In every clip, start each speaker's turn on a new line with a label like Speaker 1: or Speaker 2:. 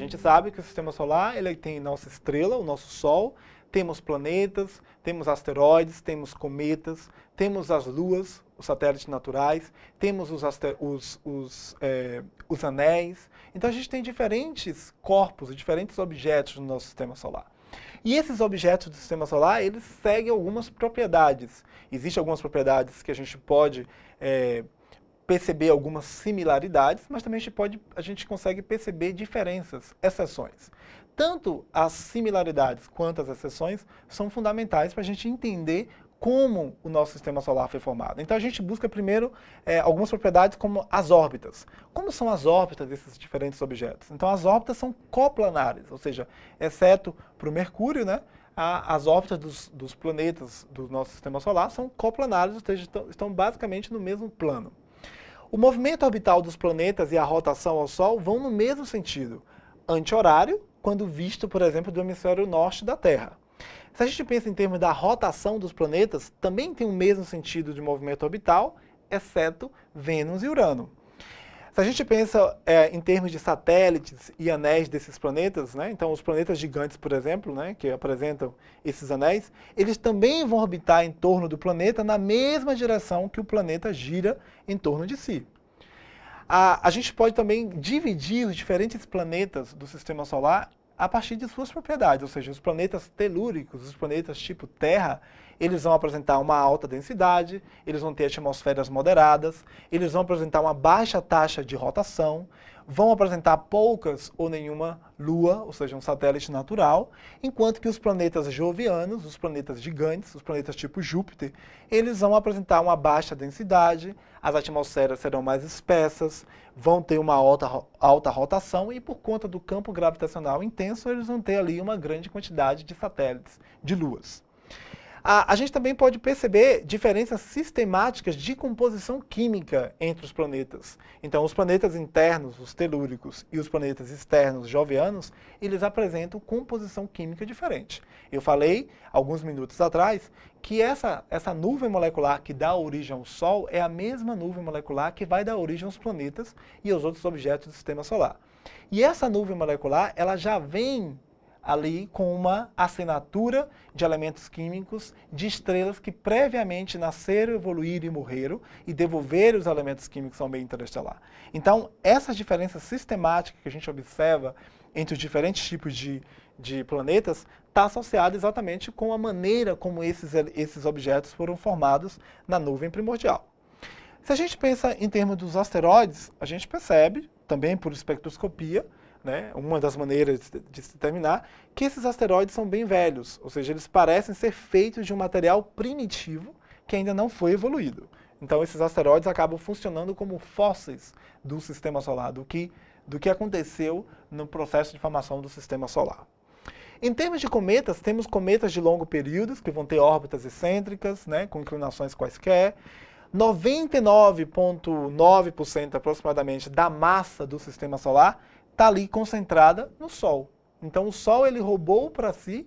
Speaker 1: gente sabe que o sistema solar ele tem nossa estrela, o nosso Sol, temos planetas, temos asteroides, temos cometas, temos as luas, os satélites naturais, temos os, os, os, é, os anéis. Então a gente tem diferentes corpos, diferentes objetos no nosso sistema solar. E esses objetos do sistema solar, eles seguem algumas propriedades. Existem algumas propriedades que a gente pode é, perceber algumas similaridades, mas também a gente, pode, a gente consegue perceber diferenças, exceções. Tanto as similaridades quanto as exceções são fundamentais para a gente entender como o nosso sistema solar foi formado. Então a gente busca primeiro é, algumas propriedades como as órbitas. Como são as órbitas desses diferentes objetos? Então as órbitas são coplanares, ou seja, exceto para o Mercúrio, né, a, as órbitas dos, dos, planetas do nosso sistema solar são coplanares, ou seja, estão, estão basicamente no mesmo plano. O movimento orbital dos planetas e a rotação ao Sol vão no mesmo sentido, anti-horário, quando visto, por exemplo, do hemisfério norte da Terra. Se a gente pensa em termos da rotação dos planetas, também tem o mesmo sentido de movimento orbital, exceto Vênus e Urano. Se a gente pensa é, em termos de satélites e anéis desses planetas, né, então os planetas gigantes, por exemplo, né, que apresentam esses anéis, eles também vão orbitar em torno do planeta na mesma direção que o planeta gira em torno de si. A, a gente pode também dividir os diferentes planetas do Sistema Solar a partir de suas propriedades, ou seja, os planetas telúricos, os planetas tipo Terra, eles vão apresentar uma alta densidade, eles vão ter atmosferas moderadas, eles vão apresentar uma baixa taxa de rotação, vão apresentar poucas ou nenhuma lua, ou seja, um satélite natural, enquanto que os planetas jovianos, os planetas gigantes, os planetas tipo Júpiter, eles vão apresentar uma baixa densidade, as atmosferas serão mais espessas, vão ter uma alta, alta rotação e por conta do campo gravitacional intenso, eles vão ter ali uma grande quantidade de satélites, de luas. A, a, gente também pode perceber diferenças sistemáticas de composição química entre os planetas. Então, os planetas internos, os telúricos, e os planetas externos, jovianos, eles apresentam composição química diferente. Eu falei, alguns minutos atrás, que essa, essa nuvem molecular que dá origem ao Sol é a mesma nuvem molecular que vai dar origem aos planetas e aos outros objetos do Sistema Solar. E essa nuvem molecular, ela já vem ali com uma assinatura de elementos químicos de estrelas que previamente nasceram, evoluíram e morreram e devolveram os elementos químicos ao meio interestelar. Então, essas diferenças sistemáticas que a gente observa entre os diferentes tipos de, de planetas está associada exatamente com a maneira como esses, esses objetos foram formados na nuvem primordial. Se a gente pensa em termos dos asteroides, a gente percebe, também por espectroscopia, né, uma das maneiras de se determinar, que esses asteroides são bem velhos, ou seja, eles parecem ser feitos de um material primitivo que ainda não foi evoluído. Então esses asteroides acabam funcionando como fósseis do sistema solar, do que, do que aconteceu no processo de formação do sistema solar. Em termos de cometas, temos cometas de longo período, que vão ter órbitas excêntricas, né, com inclinações quaisquer. 99,9% aproximadamente da massa do sistema solar está ali concentrada no Sol. Então o Sol ele roubou para si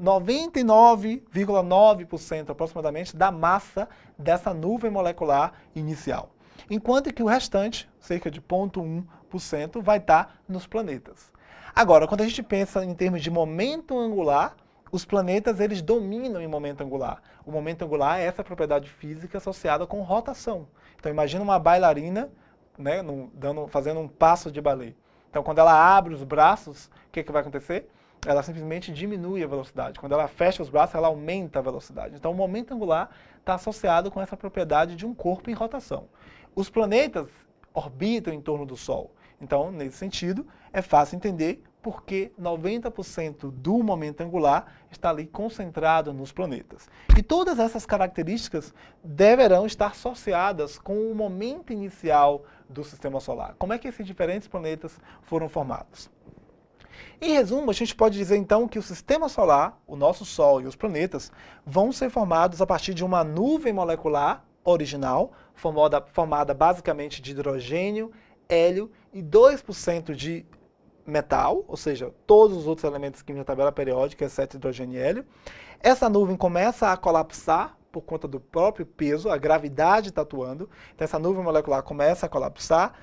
Speaker 1: 99,9% aproximadamente da massa dessa nuvem molecular inicial. Enquanto que o restante, cerca de 0,1%, vai estar tá nos planetas. Agora, quando a gente pensa em termos de momento angular, os planetas eles dominam em momento angular. O momento angular é essa propriedade física associada com rotação. Então imagina uma bailarina né, dando, fazendo um passo de balé. Então, quando ela abre os braços, o que, que vai acontecer? Ela simplesmente diminui a velocidade. Quando ela fecha os braços, ela aumenta a velocidade. Então, o momento angular está associado com essa propriedade de um corpo em rotação. Os planetas orbitam em torno do Sol. Então, nesse sentido, é fácil entender porque 90% do momento angular está ali concentrado nos planetas. E todas essas características deverão estar associadas com o momento inicial do Sistema Solar. Como é que esses diferentes planetas foram formados? Em resumo, a gente pode dizer então que o Sistema Solar, o nosso Sol e os planetas, vão ser formados a partir de uma nuvem molecular original, formada, formada basicamente de hidrogênio, hélio e 2% de metal, ou seja, todos os outros elementos químicos da tabela periódica, exceto hidrogênio e hélio. Essa nuvem começa a colapsar por conta do próprio peso, a gravidade está atuando, então essa nuvem molecular começa a colapsar.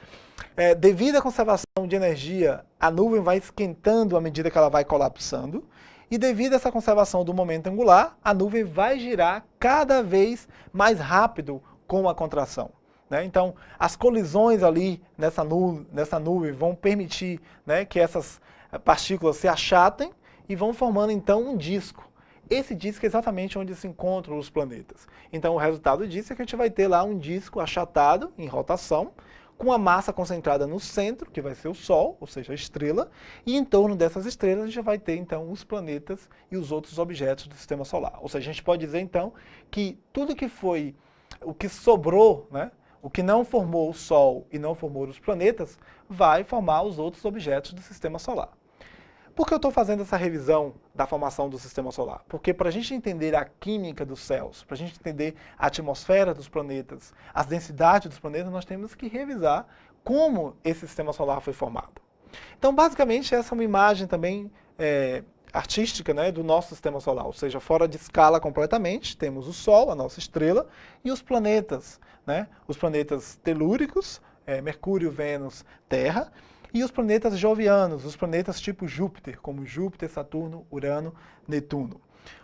Speaker 1: É, devido à conservação de energia, a nuvem vai esquentando à medida que ela vai colapsando, e devido a essa conservação do momento angular, a nuvem vai girar cada vez mais rápido com a contração. Né? Então, as colisões ali nessa, nu nessa nuvem vão permitir né, que essas partículas se achatem e vão formando então um disco. Esse disco é exatamente onde se encontram os planetas. Então o resultado disso é que a gente vai ter lá um disco achatado, em rotação, com a massa concentrada no centro, que vai ser o Sol, ou seja, a estrela, e em torno dessas estrelas a gente vai ter então os planetas e os outros objetos do Sistema Solar. Ou seja, a gente pode dizer então que tudo que foi, o que sobrou, né, o que não formou o Sol e não formou os planetas, vai formar os outros objetos do Sistema Solar. Por que eu estou fazendo essa revisão da formação do Sistema Solar? Porque para a gente entender a química dos céus, para a gente entender a atmosfera dos planetas, as densidades dos planetas, nós temos que revisar como esse Sistema Solar foi formado. Então, basicamente, essa é uma imagem também é, artística né, do nosso Sistema Solar, ou seja, fora de escala completamente, temos o Sol, a nossa estrela, e os planetas, né, os planetas telúricos, é, Mercúrio, Vênus, Terra, e os planetas jovianos, os planetas tipo Júpiter, como Júpiter, Saturno, Urano, Netuno.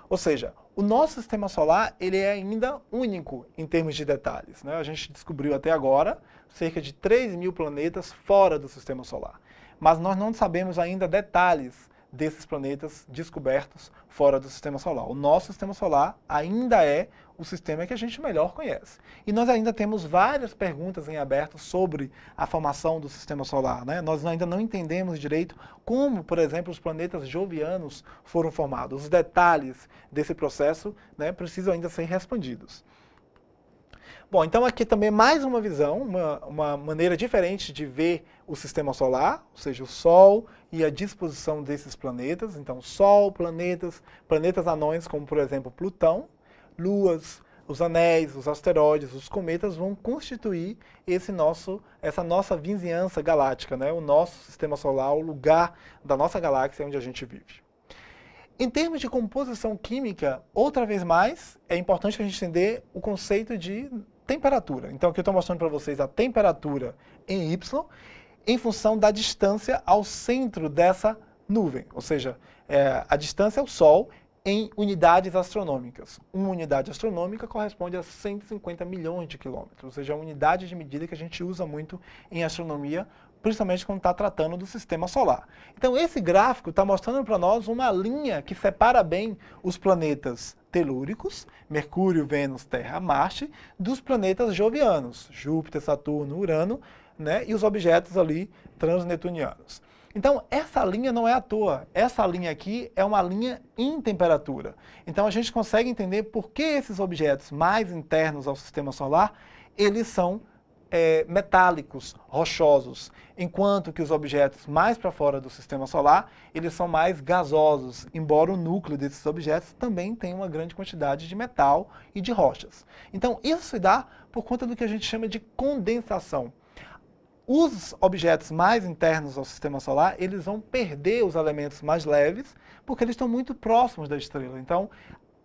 Speaker 1: Ou seja, o nosso sistema solar ele é ainda único em termos de detalhes. Né? A gente descobriu até agora cerca de 3 mil planetas fora do sistema solar. Mas nós não sabemos ainda detalhes desses planetas descobertos fora do sistema solar. O nosso sistema solar ainda é o sistema que a gente melhor conhece. E nós ainda temos várias perguntas em aberto sobre a formação do sistema solar. Né? Nós ainda não entendemos direito como, por exemplo, os planetas jovianos foram formados. Os detalhes desse processo né, precisam ainda ser respondidos. Bom, então aqui também mais uma visão, uma, uma maneira diferente de ver o sistema solar, ou seja, o Sol e a disposição desses planetas. Então, Sol, planetas, planetas anões, como por exemplo Plutão, luas, os anéis, os asteroides, os cometas vão constituir esse nosso, essa nossa vizinhança galáctica, né? o nosso sistema solar, o lugar da nossa galáxia onde a gente vive. Em termos de composição química, outra vez mais, é importante a gente entender o conceito de temperatura. Então aqui eu estou mostrando para vocês a temperatura em Y, em função da distância ao centro dessa nuvem, ou seja, é, a distância ao Sol em unidades astronômicas. Uma unidade astronômica corresponde a 150 milhões de quilômetros, ou seja, é uma unidade de medida que a gente usa muito em astronomia, principalmente quando está tratando do sistema solar. Então esse gráfico está mostrando para nós uma linha que separa bem os planetas telúricos, Mercúrio, Vênus, Terra, Marte, dos planetas jovianos, Júpiter, Saturno, Urano, né, e os objetos ali transnetunianos. Então, essa linha não é à toa. Essa linha aqui é uma linha em temperatura. Então, a gente consegue entender por que esses objetos mais internos ao sistema solar, eles são é, metálicos, rochosos, enquanto que os objetos mais para fora do sistema solar, eles são mais gasosos, embora o núcleo desses objetos também tenha uma grande quantidade de metal e de rochas. Então, isso se dá por conta do que a gente chama de condensação os objetos mais internos ao sistema solar, eles vão perder os elementos mais leves, porque eles estão muito próximos da estrela. Então,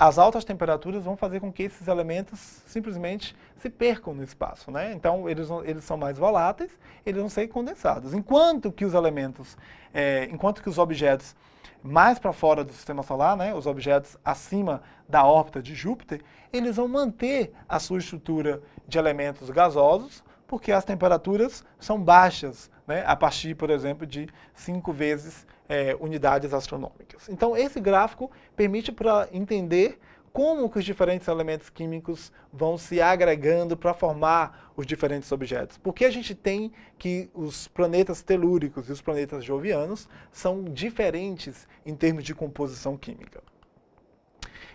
Speaker 1: as altas temperaturas vão fazer com que esses elementos simplesmente se percam no espaço. Né? Então, eles, eles são mais voláteis, eles vão ser condensados. Enquanto que os elementos, é, enquanto que os objetos mais para fora do sistema solar, né, os objetos acima da órbita de Júpiter, eles vão manter a sua estrutura de elementos gasosos, porque as temperaturas são baixas, né, a partir, por exemplo, de 5 vezes é, unidades astronômicas. Então, esse gráfico permite para entender como que os diferentes elementos químicos vão se agregando para formar os diferentes objetos. Porque a gente tem que os planetas telúricos e os planetas jovianos são diferentes em termos de composição química.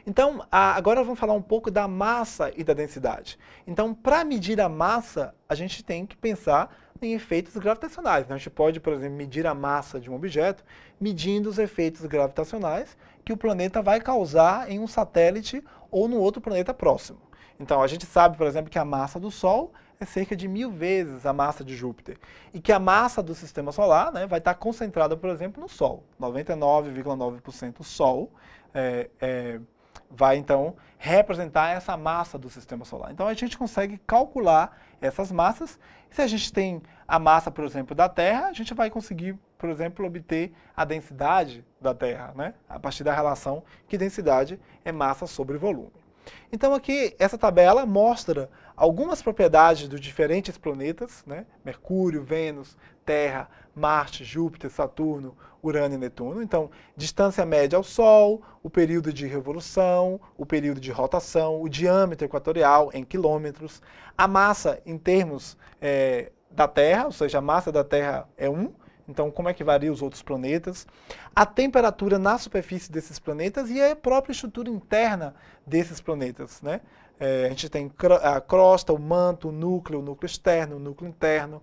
Speaker 1: Então, agora vamos falar um pouco da massa e da densidade. Então, para medir a massa, a gente tem que pensar em efeitos gravitacionais. Né? A gente pode, por exemplo, medir a massa de um objeto medindo os efeitos gravitacionais que o planeta vai causar em um satélite ou no outro planeta próximo. Então, a gente sabe, por exemplo, que a massa do Sol é cerca de mil vezes a massa de Júpiter. E que a massa do Sistema Solar né, vai estar concentrada, por exemplo, no Sol. 99,9% Sol, é, é, vai então representar essa massa do sistema solar. Então a gente consegue calcular essas massas. Se a gente tem a massa, por exemplo, da Terra, a gente vai conseguir, por exemplo, obter a densidade da Terra, né? a partir da relação que densidade é massa sobre volume. Então aqui, essa tabela mostra algumas propriedades dos diferentes planetas, né? Mercúrio, Vênus, Terra, Marte, Júpiter, Saturno, Urano e Netuno. Então, distância média ao Sol, o período de revolução, o período de rotação, o diâmetro equatorial em quilômetros, a massa em termos é, da Terra, ou seja, a massa da Terra é 1, então como é que varia os outros planetas, a temperatura na superfície desses planetas e a própria estrutura interna desses planetas. Né? É, a gente tem a crosta, o manto, o núcleo, o núcleo externo, o núcleo interno,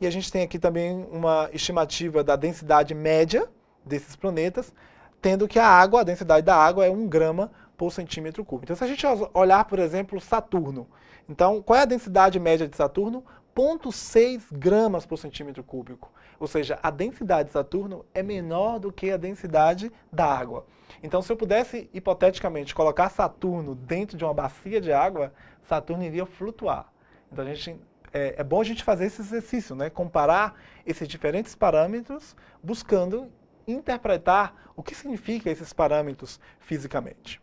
Speaker 1: e a gente tem aqui também uma estimativa da densidade média desses planetas, tendo que a água, a densidade da água é 1 grama por centímetro cúbico. Então se a gente olhar, por exemplo, Saturno, então qual é a densidade média de Saturno? 0,6 gramas por centímetro cúbico. Ou seja, a densidade de Saturno é menor do que a densidade da água. Então, se eu pudesse, hipoteticamente, colocar Saturno dentro de uma bacia de água, Saturno iria flutuar. Então, a gente, é, é bom a gente fazer esse exercício, né? comparar esses diferentes parâmetros, buscando interpretar o que significa esses parâmetros fisicamente.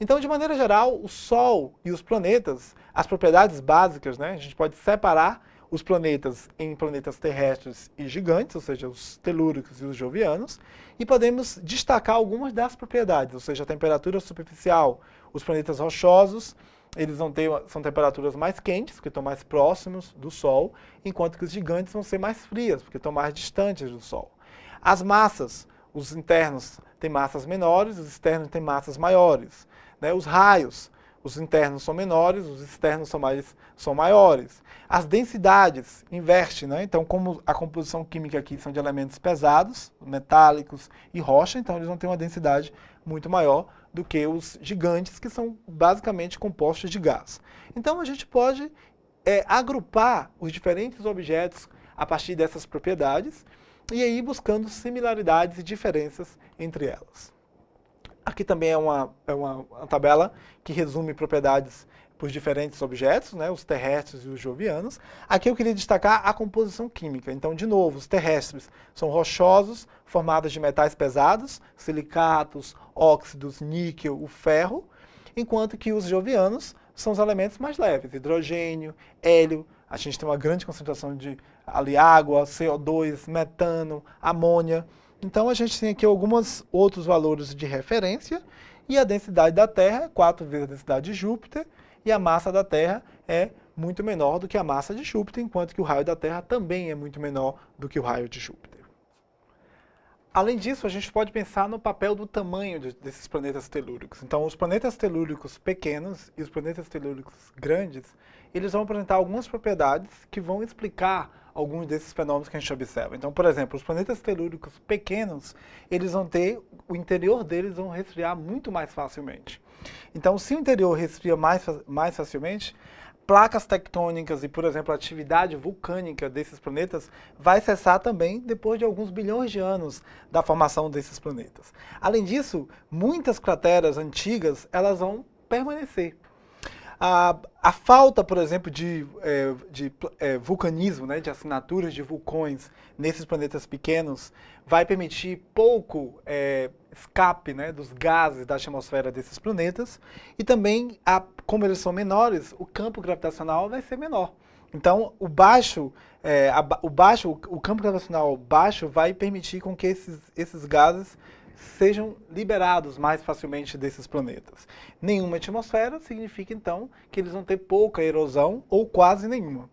Speaker 1: Então, de maneira geral, o Sol e os planetas, as propriedades básicas, né, a gente pode separar os planetas em planetas terrestres e gigantes, ou seja, os telúricos e os jovianos, e podemos destacar algumas das propriedades, ou seja, a temperatura superficial, os planetas rochosos, eles vão ter, são temperaturas mais quentes, porque estão mais próximos do Sol, enquanto que os gigantes vão ser mais frias, porque estão mais distantes do Sol. As massas, os internos têm massas menores, os externos têm massas maiores. Né? Os raios, os internos são menores, os externos são, mais, são maiores. As densidades inverte, né? então como a composição química aqui são de elementos pesados, metálicos e rocha, então eles vão ter uma densidade muito maior do que os gigantes, que são basicamente compostos de gás. Então a gente pode é, agrupar os diferentes objetos a partir dessas propriedades, e aí buscando similaridades e diferenças entre elas. Aqui também é uma, é uma, uma tabela que resume propriedades por diferentes objetos, né, os terrestres e os jovianos. Aqui eu queria destacar a composição química. Então, de novo, os terrestres são rochosos, formados de metais pesados, silicatos, óxidos, níquel, o ferro, enquanto que os jovianos são os elementos mais leves, hidrogênio, hélio, a gente tem uma grande concentração de ali, água, CO2, metano, amônia. Então a gente tem aqui alguns outros valores de referência e a densidade da Terra é 4 vezes a densidade de Júpiter e a massa da Terra é muito menor do que a massa de Júpiter, enquanto que o raio da Terra também é muito menor do que o raio de Júpiter. Além disso, a gente pode pensar no papel do tamanho de, desses planetas telúricos. Então, os planetas telúricos pequenos e os planetas telúricos grandes, eles vão apresentar algumas propriedades que vão explicar alguns desses fenômenos que a gente observa. Então, por exemplo, os planetas telúricos pequenos, eles vão ter, o interior deles vão resfriar muito mais facilmente. Então, se o interior resfria mais, mais facilmente, placas tectônicas e, por exemplo, a atividade vulcânica desses planetas vai cessar também depois de alguns bilhões de anos da formação desses planetas. Além disso, muitas crateras antigas elas vão permanecer. A, a falta, por exemplo, de, é, de é, vulcanismo, né, de assinaturas de vulcões nesses planetas pequenos, vai permitir pouco é, escape né, dos gases da atmosfera desses planetas e também, a, como eles são menores, o campo gravitacional vai ser menor. Então, o baixo, é, a, o baixo, o campo gravitacional baixo vai permitir com que esses, esses gases sejam liberados mais facilmente desses planetas. Nenhuma atmosfera significa, então, que eles vão ter pouca erosão ou quase nenhuma.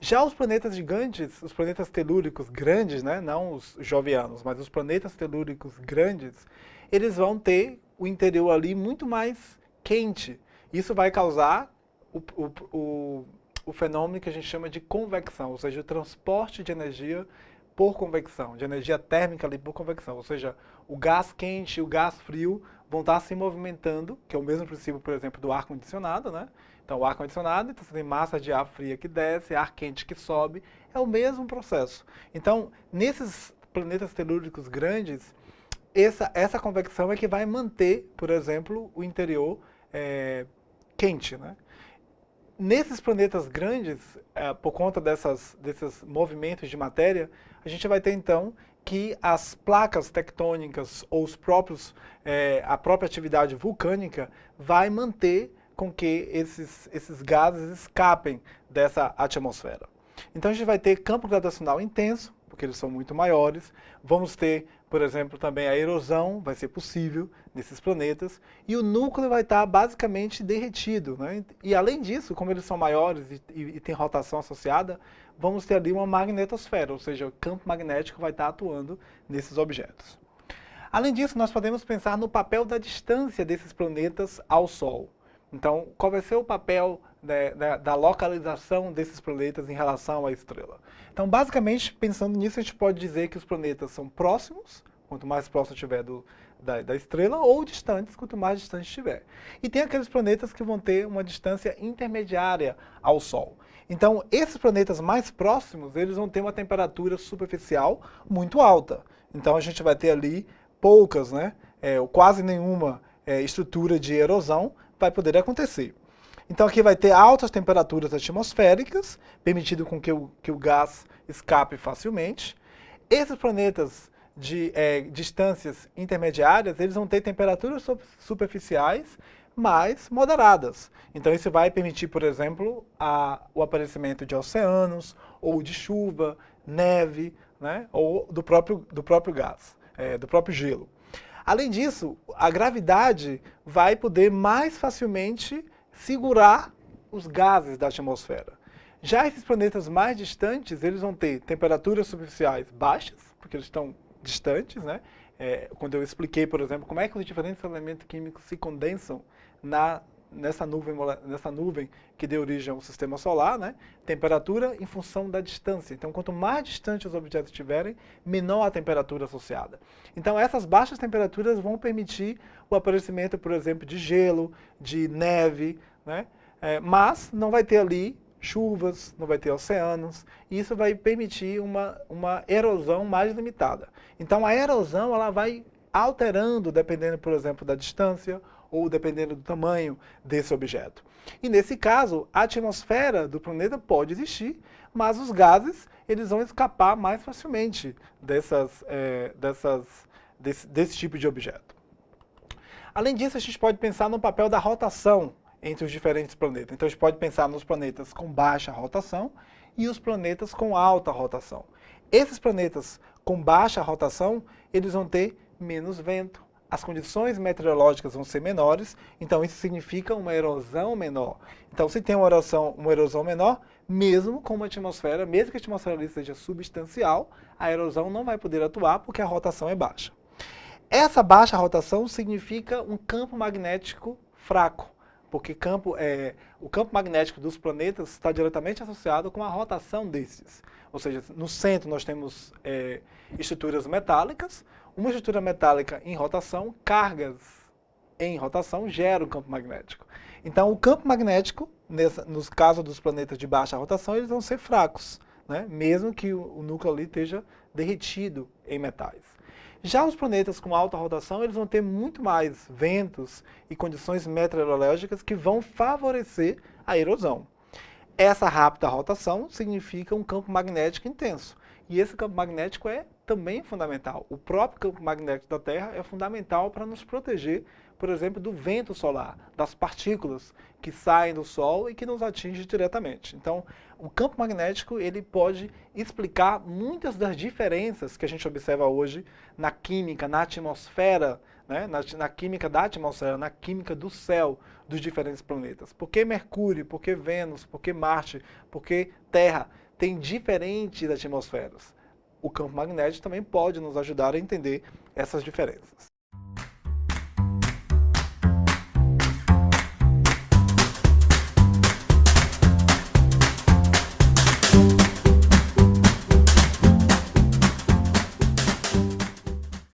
Speaker 1: Já os planetas gigantes, os planetas telúricos grandes, né, não os jovianos, mas os planetas telúricos grandes, eles vão ter o interior ali muito mais quente. Isso vai causar o, o, o, o fenômeno que a gente chama de convecção, ou seja, o transporte de energia por convecção, de energia térmica ali por convecção, ou seja, o gás quente e o gás frio vão estar se movimentando, que é o mesmo princípio, por exemplo, do ar-condicionado, né? Então, o ar-condicionado, então você tem massa de ar fria que desce, ar quente que sobe, é o mesmo processo. Então, nesses planetas telúricos grandes, essa, essa convecção é que vai manter, por exemplo, o interior é, quente. Né? Nesses planetas grandes, é, por conta dessas, desses movimentos de matéria, a gente vai ter então que as placas tectônicas ou os próprios, é, a própria atividade vulcânica vai manter com que esses, esses gases escapem dessa atmosfera. Então a gente vai ter campo gravitacional intenso, porque eles são muito maiores. Vamos ter, por exemplo, também a erosão, vai ser possível nesses planetas. E o núcleo vai estar basicamente derretido. Né? E além disso, como eles são maiores e, e, e tem rotação associada, vamos ter ali uma magnetosfera, ou seja, o campo magnético vai estar atuando nesses objetos. Além disso, nós podemos pensar no papel da distância desses planetas ao Sol. Então, qual vai ser o papel da, da, da, localização desses planetas em relação à estrela? Então, basicamente, pensando nisso, a gente pode dizer que os planetas são próximos, quanto mais próximo estiver do, da, da, estrela, ou distantes, quanto mais distante estiver. E tem aqueles planetas que vão ter uma distância intermediária ao Sol. Então, esses planetas mais próximos, eles vão ter uma temperatura superficial muito alta. Então, a gente vai ter ali poucas, né, é, ou quase nenhuma é, estrutura de erosão, vai poder acontecer. Então aqui vai ter altas temperaturas atmosféricas, permitindo com que o, que o gás escape facilmente. Esses planetas de é, distâncias intermediárias, eles vão ter temperaturas superficiais mais moderadas. Então isso vai permitir, por exemplo, a, o aparecimento de oceanos, ou de chuva, neve, né, ou do próprio, do próprio gás, é, do próprio gelo. Além disso, a gravidade vai poder mais facilmente segurar os gases da atmosfera. Já esses planetas mais distantes, eles vão ter temperaturas superficiais baixas, porque eles estão distantes, né? É, quando eu expliquei, por exemplo, como é que os diferentes elementos químicos se condensam na nessa nuvem, nessa nuvem que deu origem ao sistema solar, né? temperatura em função da distância. Então, quanto mais distante os objetos estiverem, menor a temperatura associada. Então, essas baixas temperaturas vão permitir o aparecimento, por exemplo, de gelo, de neve, né? É, mas não vai ter ali chuvas, não vai ter oceanos, e isso vai permitir uma, uma erosão mais limitada. Então, a erosão ela vai alterando, dependendo, por exemplo, da distância ou dependendo do tamanho desse objeto. E nesse caso, a atmosfera do planeta pode existir, mas os gases eles vão escapar mais facilmente dessas, é, dessas, desse, desse tipo de objeto. Além disso, a gente pode pensar no papel da rotação entre os diferentes planetas. Então a gente pode pensar nos planetas com baixa rotação e os planetas com alta rotação. Esses planetas com baixa rotação, eles vão ter menos vento, as condições meteorológicas vão ser menores, então isso significa uma erosão menor. Então se tem uma erosão, uma erosão menor, mesmo com uma atmosfera, mesmo que a atmosfera seja substancial, a erosão não vai poder atuar porque a rotação é baixa. Essa baixa rotação significa um campo magnético fraco, porque campo, é, o campo magnético dos planetas está diretamente associado com a rotação desses. Ou seja, no centro nós temos é, estruturas metálicas, uma estrutura metálica em rotação, cargas em rotação geram um campo magnético. Então o campo magnético, nessa, nos casos dos planetas de baixa rotação, eles vão ser fracos, né? mesmo que o, o núcleo ali esteja derretido em metais. Já os planetas com alta rotação, eles vão ter muito mais ventos e condições meteorológicas que vão favorecer a erosão. Essa rápida rotação significa um campo magnético intenso. E esse campo magnético é também fundamental. O próprio campo magnético da Terra é fundamental para nos proteger, por exemplo, do vento solar, das partículas que saem do Sol e que nos atingem diretamente. Então, o campo magnético ele pode explicar muitas das diferenças que a gente observa hoje na química, na atmosfera, né? na, na química da atmosfera, na química do céu dos diferentes planetas. Por que Mercúrio, por que Vênus, por que Marte, por que Terra tem diferentes atmosferas? O campo magnético também pode nos ajudar a entender essas diferenças.